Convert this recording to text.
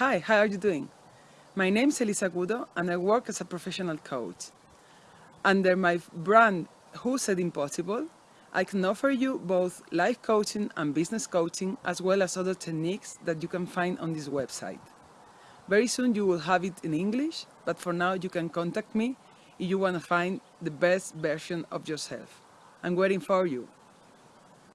Hi, how are you doing? My name is Elisa Gudo and I work as a professional coach. Under my brand Who Said Impossible, I can offer you both life coaching and business coaching as well as other techniques that you can find on this website. Very soon you will have it in English, but for now you can contact me if you want to find the best version of yourself. I'm waiting for you.